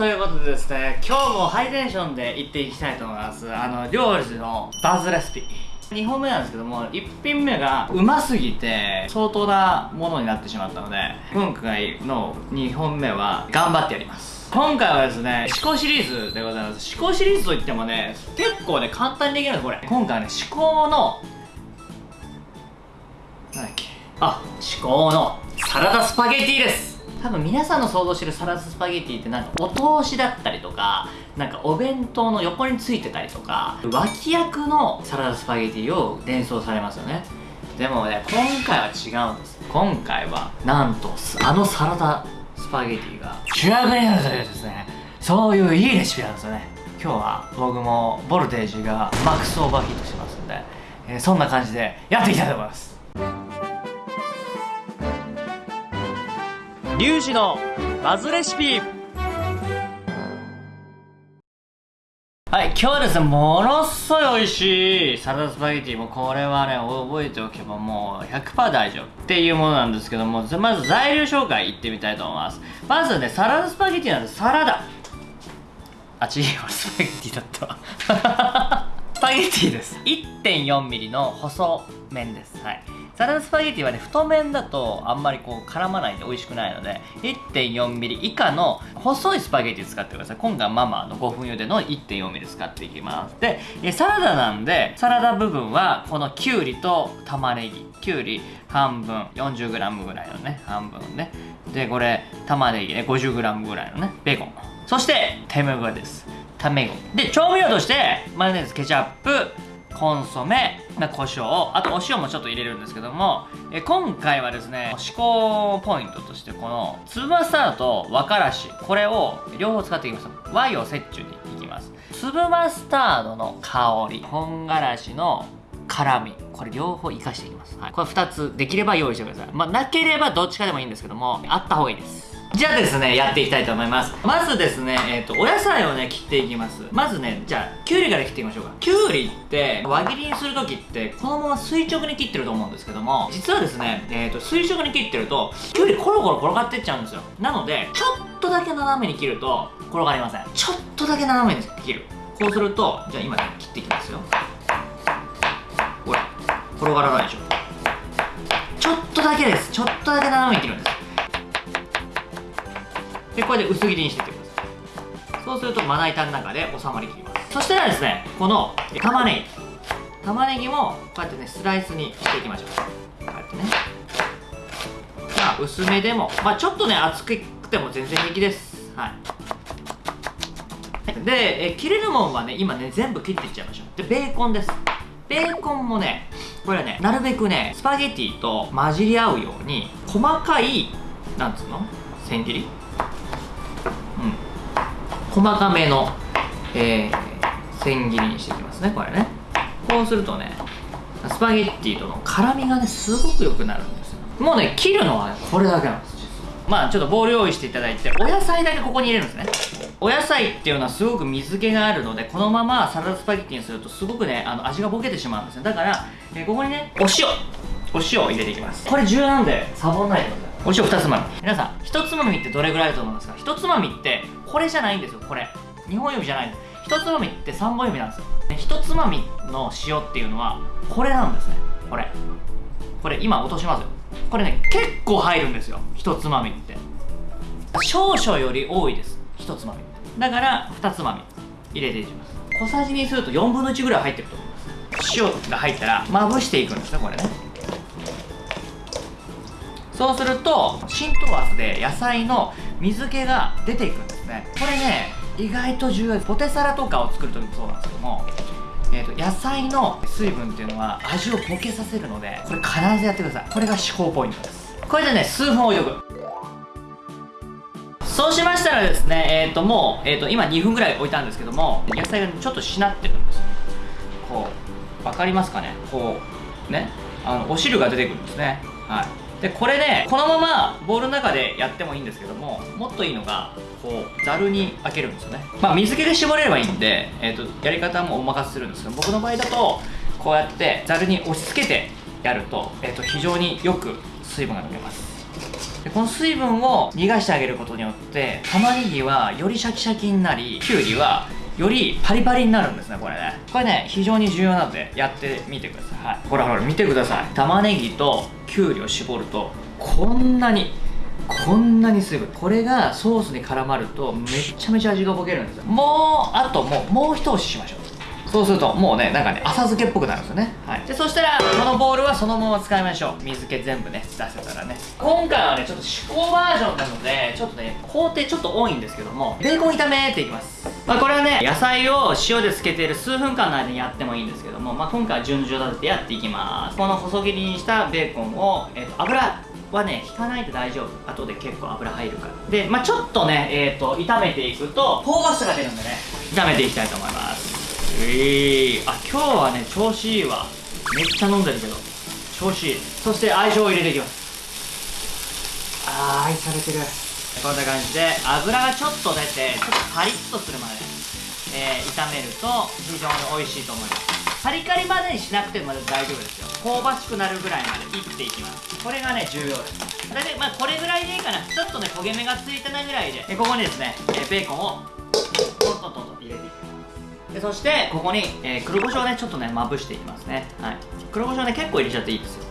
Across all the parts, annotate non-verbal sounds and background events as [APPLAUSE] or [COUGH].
ということでですね今日もハイテンションでいっていきたいと思います。あの料理のバズレシピ。2本目なんですけども1品目がうますぎて相当なものになってしまったので今回の2本目は頑張ってやります。今回はですね思考シリーズでございます。思考シリーズといってもね結構ね簡単にできるんですこれ。今回はね思考のなんだっけ。あ思考のサラダスパゲティです。多分皆さんの想像してるサラダスパゲティってなんかお通しだったりとかなんかお弁当の横についてたりとか脇役のサラダスパゲティを連想されますよね。でもね今回は違うんです。今回はなんとあのサラダスパゲティが主役になるというですねそういういいレシピなんですよね。今日は僕もボルテージがマックスオーバーヒートしてますんで、えーそんな感じでやっていきたいと思います。リュウジのバズレシピはい、今日はですね、ものすごい美味しいサラダスパゲティもうこれはね、覚えておけばもう100%大丈夫っていうものなんですけども、まず材料紹介いってみたいと思います。まずね、サラダスパゲティなんでサラダ。あ、違います。スパゲティだったわ。スパゲティです。1.4ミリの細麺です。はい。サラダスパゲティはね、太麺だとあんまりこう絡まないんで美味しくないので、1.4ミリ以下の細いスパゲティ使ってください。今回はママの5分茹での1.4ミリ使っていきます。で、サラダなんで、サラダ部分はこのきゅうりと玉ねぎ。きゅうり半分、40g ぐらいのね、半分ね。で、これ、玉ねぎね、50g ぐらいのね、ベーコン。そして、卵です。卵。で、調味料として、マヨネーズ、ケチャップ、コンソメ、まあ、胡椒あとお塩もちょっと入れるんですけどもえ今回はですね思考ポイントとしてこの粒マスタードと和からしこれを両方使っていきます。和洋折衷にいきます。粒マスタードの香り本辛子の辛みこれ両方生かしていきます、はい、これ2つできれば用意してください。まあなければどっちかでもいいんですけどもあった方がいいです。じゃあですね、やっていきたいと思います。まずですね、えっ、と、お野菜をね、切っていきます。まずね、じゃあ、きゅうりから切っていきましょうか。きゅうりって、輪切りにするときって、このまま垂直に切ってると思うんですけども、実はですね、えっ、と、垂直に切ってると、きゅうりコロコロ転がってっちゃうんですよ。なので、ちょっとだけ斜めに切ると、転がりません。ちょっとだけ斜めに切る。こうすると、じゃあ今ね、切っていきますよ。ほら、転がらないでしょ。ちょっとだけです。ちょっとだけ斜めに切るんです。でこれで薄切りにしていってくださいそうするとまな板の中で収まりきります。そしたらですねこの玉ねぎ。玉ねぎもこうやってねスライスにしていきましょう。こうやってね。まあ薄めでもまあちょっとね厚くても全然平気です。はい。でえ切れるもんはね今ね全部切っていっちゃいましょう。でベーコンです。ベーコンもねこれはねなるべくねスパゲティと混じり合うように細かいなんつうの？千切り？細かめの、えー、千切りにしていきますねこれね。こうするとねスパゲッティとの辛みがねすごく良くなるんですよ。もうね切るのは、これだけなんですまあちょっとボウル用意していただいてお野菜だけここに入れるんですね。お野菜っていうのはすごく水気があるのでこのままサラダスパゲッティにするとすごくねあの味がボケてしまうんですねだから、えーここにねお塩。お塩を入れていきます。これ重要なんでサボんないでください。お塩2つまみ。皆さん1つまみってどれぐらいだと思いますか？1つまみってこれじゃないんですよこれ。2本指じゃないんです。1つまみって3本指なんですよ。1つまみの塩っていうのはこれなんですねこれ。これ今落としますよ。これね結構入るんですよ1つまみって。少々より多いです1つまみだから2つまみ。入れていきます。小さじにすると4分の1ぐらい入ってると思います。塩が入ったらまぶしていくんですねこれね。そうすると浸透圧で野菜の水気が出ていくんですね。これね意外と重要です。ポテサラとかを作る時もそうなんですけどもえー、と野菜の水分っていうのは味をボケさせるのでこれ必ずやってください。これが思考ポイントです。これでね数分置いておくそうしましたらですねえっ、ともう、えー、と今2分ぐらい置いたんですけども野菜がちょっとしなってるんですこう分かりますかね？こうね？あのお汁が出てくるんですね。はい。でこれねこのままボウルの中でやってもいいんですけどももっといいのがこうざるに開けるんですよね。まあ水気で絞れればいいんで、えー、とやり方もお任せするんですけど僕の場合だとこうやってざるに押し付けてやると,、えー、と非常によく水分が抜けます。でこの水分を逃がしてあげることによって玉ねぎはよりシャキシャキになりきゅうりはよりパリパリになるんですねこれね。これね非常に重要なのでやってみてください、はい、ほらほら見てください。玉ねぎときゅうりを絞るとこんなにこんなに水分。これがソースに絡まるとめちゃめちゃ味がぼけるんですよ。もうあともうもう一押ししましょう。そうするともうねなんかね浅漬けっぽくなるんですよね。はい。でそしたらこのボウルはそのまま使いましょう。水気全部ね出せたらね。今回はねちょっと試行バージョンなのでちょっとね工程ちょっと多いんですけどもベーコン炒めていきます。まあこれはね野菜を塩で漬けている数分間の間にやってもいいんですけどもまあ今回は順序立ててやっていきます。この細切りにしたベーコンを、えー、と油はね引かないと大丈夫。後で結構油入るから。でまあちょっとねえっ、ー、と炒めていくと香ばしさが出るんでね炒めていきたいと思います。えー、あ今日はね調子いいわ。めっちゃ飲んでるけど。調子いい。そして愛情を入れていきます。あー愛されてる。こんな感じで油がちょっと出てちょっとパリッとするまで、えー、炒めると非常に美味しいと思います。カリカリまでにしなくても大丈夫ですよ。香ばしくなるぐらいまでいっていきます。これがね重要です。大体まあこれぐらいでいいかな。ちょっとね焦げ目がついたなぐらいでここにですね、えベーコンをトントントンと入れていきますでそしてここに、えー、黒胡椒をねちょっとねまぶしていきますね。はい。黒胡椒ね結構入れちゃっていいですよ。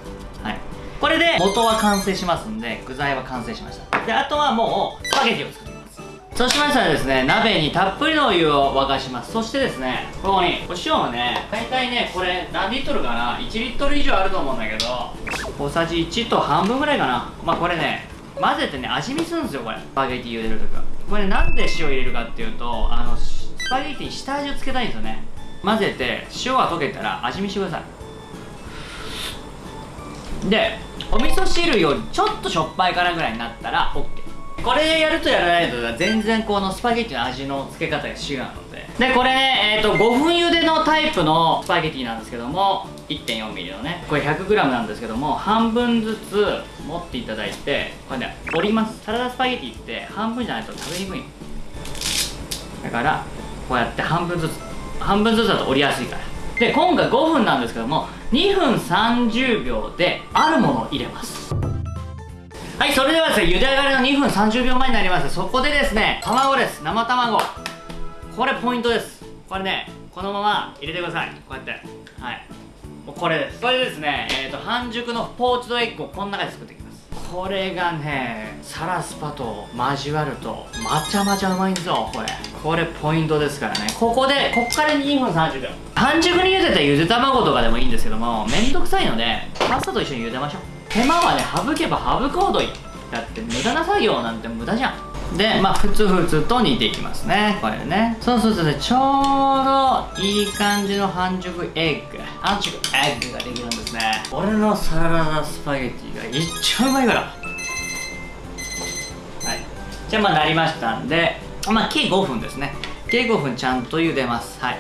はい。これで元は完成しますんで具材は完成しました。であとはもうスパゲティを作っていきます。そうしましたらですね鍋にたっぷりのお湯を沸かします。そしてですねここにお塩はね大体ねこれ何リットルかな？1リットル以上あると思うんだけど小さじ1と半分ぐらいかな。まあこれね混ぜてね味見するんですよこれ。スパゲティ茹でるときは。これなんで塩入れるかっていうとあのスパゲティ下味をつけたいんですよね。混ぜて塩が溶けたら味見してください。でお味噌汁よりちょっとしょっぱいかなぐらいになったら OK これやるとやらないと全然このスパゲッティの味の付け方が違うので。でこれ、えーと、5分茹でのタイプのスパゲティなんですけども 1.4mm のね。これ 100g なんですけども半分ずつ持っていただいてこれね折ります。サラダスパゲティって半分じゃないと食べにくい。だからこうやって半分ずつ半分ずつだと折りやすいから。で今回5分なんですけども2分30秒であるものを入れます。はいそれではですね茹で上がりの2分30秒前になります。そこでですね卵です。生卵。これポイントです。これねこのまま入れてください。こうやって。はい。もうこれです。これですねえ、ー、と半熟のポーチドエッグをこの中で作っていきます。これがねサラスパと交わるとまちゃまちゃうまいんぞこれ。これポイントですからね。ここでこっから2分30秒半熟に茹でたゆで卵とかでもいいんですけどもめんどくさいのでパスタと一緒に茹でましょう。手間はね省けば省くほどいい。だって無駄な作業なんて無駄じゃんでまあふつふつと煮ていきますねこれね。そうするとねちょうどいい感じの半熟エッグ。半熟エッグができるんですね。俺のサラダスパゲティが一番うまいから。はい。じゃあまあなりましたんでまあ計5分ですね。計5分ちゃんと茹でます。はい。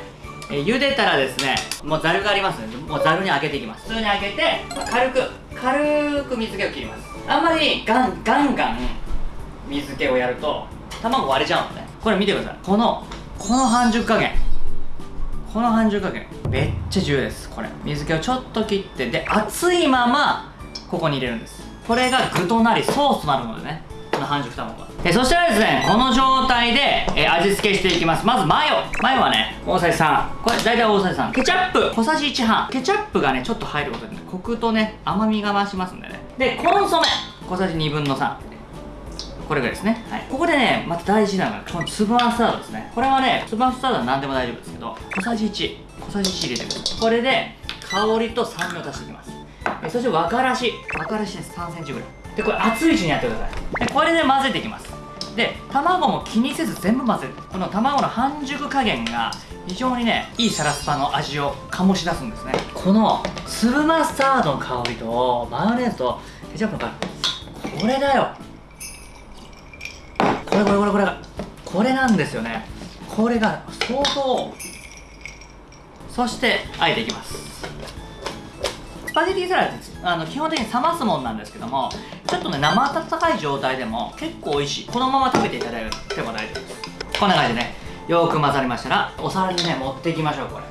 え、茹でたらですねもうざるがありますのでもうざるにあげていきます。普通にあげて軽く軽く水気を切ります。あんまりガンガンガン水気をやると卵割れちゃうのね。これ見てください。このこの半熟加減。この半熟加減。めっちゃ重要ですこれ。水気をちょっと切ってで熱いままここに入れるんです。これが具となりソースとなるのでね。この半熟卵がえそしたらですねこの状態でえ味付けしていきます。まずマヨ。マヨはね大さじ3これ大体大さじ3ケチャップ。小さじ1半ケチャップがねちょっと入ることで、ね、コクとね甘みが増しますんでね。でコンソメ。小さじ2分の3これぐらいですね、はい、ここでねまた大事なのがこの粒マスタードですね。これはね粒マスタードは何でも大丈夫ですけど小さじ1小さじ1入れてください。これで香りと酸味を足していきます。えそして和からし。和からしです。3センチぐらい。でこれ熱いうちにやってください。でこれで混ぜていきます。で卵も気にせず全部混ぜる。この卵の半熟加減が非常にねいいサラスパの味を醸し出すんですね。この粒マスタードの香りとマヨネーズとケチャップの香り。これだよ。これこれこれこれこれなんですよねこれが相当そしてあえていきますスパゲティサラダってあの基本的に冷ますもんなんですけどもちょっとね生温かい状態でも結構美味しいこのまま食べていただいても大丈夫ですこんな感じでねよく混ざりましたらお皿にね持っていきましょうこれ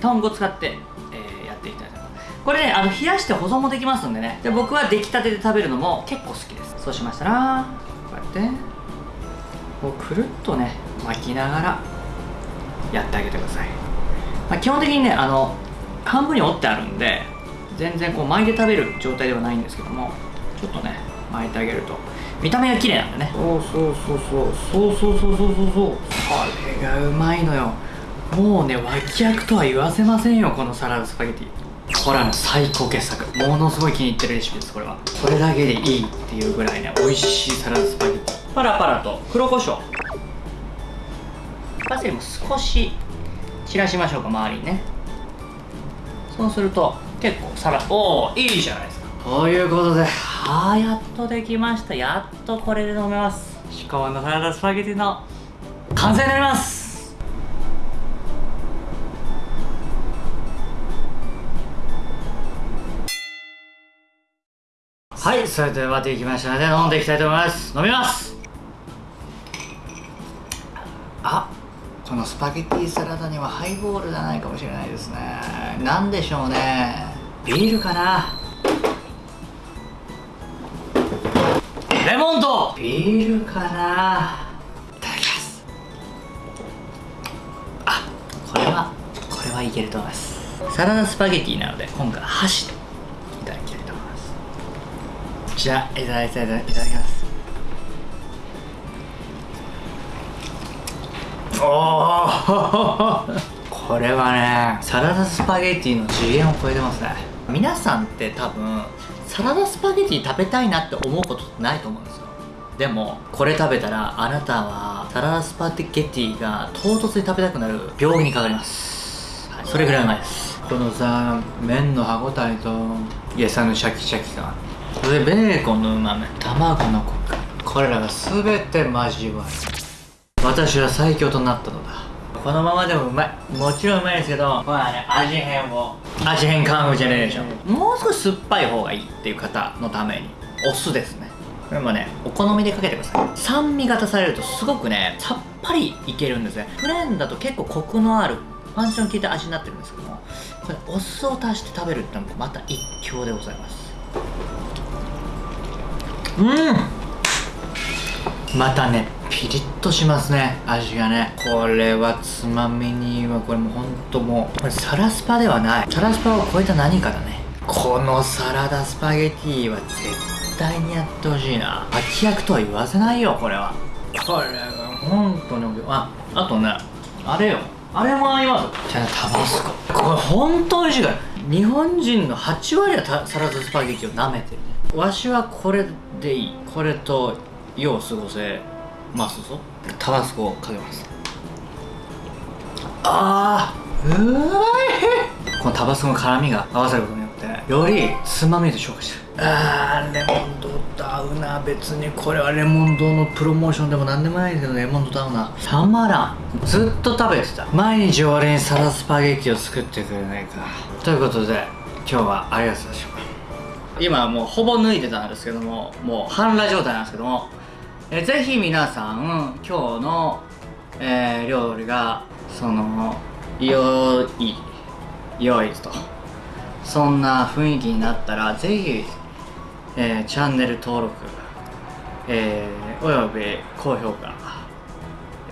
トングを使って、えー、やっていきたいと思いますこれねあの冷やして保存もできますんでねで僕は出来たてで食べるのも結構好きですそうしましたらこうやってこうくるっとね巻きながらやってあげてください、まあ、基本的にねあの半分に折ってあるんで全然こう巻いて食べる状態ではないんですけどもちょっとね巻いてあげると見た目が綺麗なんでね。そうそうそうそう。そうそうそうそうそう。そうこれがうまいのよ。もうね脇役とは言わせませんよこのサラダスパゲティ。これはもう最高傑作。ものすごい気に入ってるレシピですこれは。これだけでいいっていうぐらいね美味しいサラダスパゲティパラパラと黒胡椒。パセリも少し散らしましょうか周りにね。そうすると結構サラおおいいじゃないですか。ということで。ああやっとできました。やっとこれで飲めます。至高のサラダスパゲティの完成になります。はいそれではできましたので飲んでいきたいと思います。飲みますこのスパゲッティサラダにはハイボールじゃないかもしれないですね。何でしょうね。ビールかな？レモンと！ビールかな。いただきます。あこれはこれはいけると思います。サラダスパゲティなので今回箸でいただきたいと思います。じゃあいただきたいといただきますおお [LAUGHS] これはねサラダスパゲティの次元を超えてますね。皆さんって多分サラダスパゲティ食べたいなって思うことってないと思うんですよ。でもこれ食べたらあなたはサラダスパゲティが唐突に食べたくなる病気にかかります、はい、それぐらいうまいです。このさ麺の歯ごたえと餌のシャキシャキ感。それでベーコンのうまみ卵のコク。これらが全て交わる私は最強となったのだ。このままでもうまい。もちろんうまいですけどこれはね味変を。味変ジェネレーションもう少し酸っぱい方がいいっていう方のために。お酢ですね。これもねお好みでかけてください。酸味が足されるとすごくねさっぱりいけるんですね。プレーンだと結構コクのあるパンチの効いた味になってるんですけどもこれお酢を足して食べるってのもまた一興でございます。うんまたねピリッとしますね味がね。これはつまみにはこれもうほんともうこれサラスパではない。サラスパを超えた何かだね。このサラダスパゲティは絶対にやってほしいな。脇役とは言わせないよこれは。これは本当にああとねあれよ。あれも合います。じゃあタバスコ。これ本当美味しいから。日本人の8割はサラダスパゲティを舐めてるね。わしはこれでいい。これと世を過ごせますぞ。タバスコをかけます。あーうまい。このタバスコの辛みが合わさることによってよりつまみと消化してる。あーレモン丼と合うな。別にこれはレモン丼のプロモーションでも何でもないけどレモン丼と合うな。たまらんずっと食べてた。毎日俺にサラダスパゲティを作ってくれないか。ということで今日はありがとうございました。今もうほぼ脱いでたんですけどももう半裸状態なんですけどもえーぜひ皆さん今日の、えー料理がその良い良いと。そんな雰囲気になったらぜひ、えーチャンネル登録、えーおよび高評価よ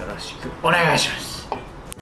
ろしくお願いします。